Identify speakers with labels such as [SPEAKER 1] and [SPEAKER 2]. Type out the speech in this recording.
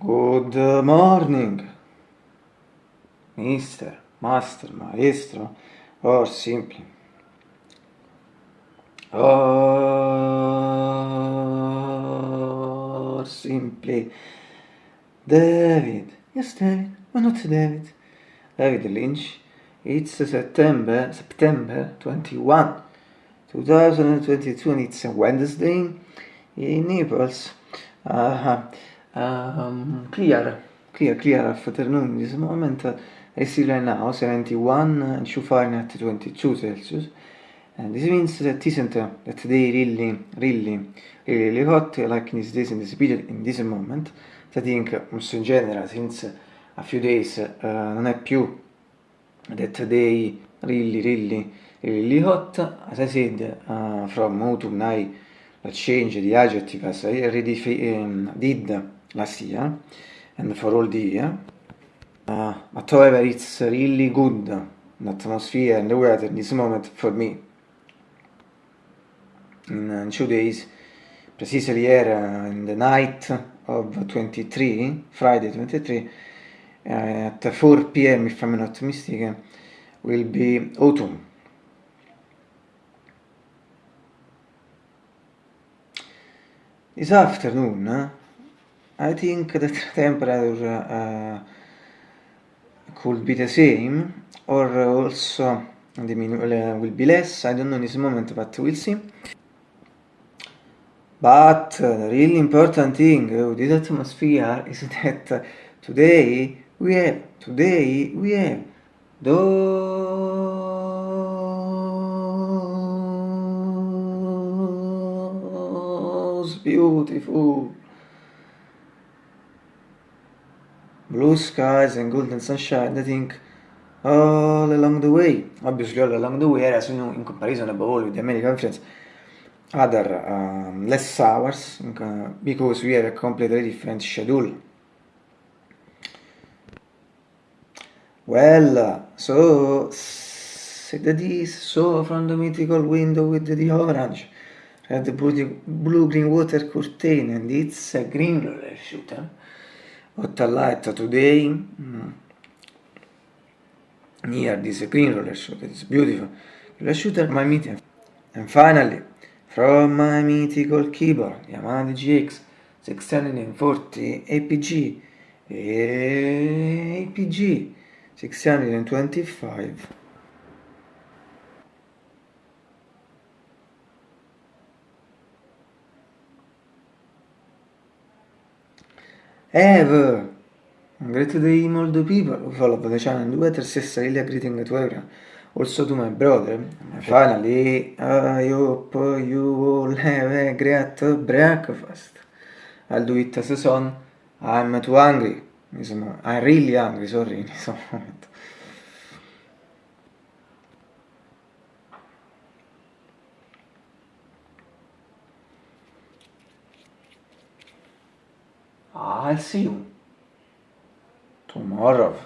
[SPEAKER 1] Good morning, mister, master, maestro, or simply. Or simply. David. Yes, David. Why not David? David Lynch. It's September, September 21, 2022, and it's a Wednesday in Naples. Uh, um, clear, clear, clear afternoon in this moment. I see right now 71 and 2 Fahrenheit 22 Celsius. And this means that isn't uh, that they really, really, really, hot like in these days in this period, in this moment. I think also in general since a few days uh, non è più that day really, really, really hot. As I said, uh, from autumn I change the adjective as I already um, did last year and for all the year. Uh, but however, it's really good, the atmosphere and the weather in this moment for me. In uh, two days, precisely here uh, in the night of 23, Friday 23, uh, at 4 p.m. if I'm not mistaken, will be autumn. This afternoon, I think the temperature uh, could be the same or also will be less, I don't know in this moment but we'll see. But the really important thing with this atmosphere is that today we have, today we have those beautiful blue skies and golden sunshine, I think, all along the way. Obviously, all along the way, you know, in comparison above all with the American friends, other um, less hours because we have a completely different schedule. Well, so say that is so from the mythical window with the orange, red blue, blue green water curtain, and it's a green roller shooter. What I light today mm, near this green roller shooter, it's beautiful roller shooter, my meeting. And finally, from my mythical keyboard, Yamaha DGX 640 APG, APG 625. Have a great day all the people who follow the channel and do better sister really greeting to everyone. Also to my brother. Finally, I hope you all have a great breakfast. I'll do it as a son. I'm too hungry. I'm really hungry, sorry, in questo momento. I'll see you tomorrow.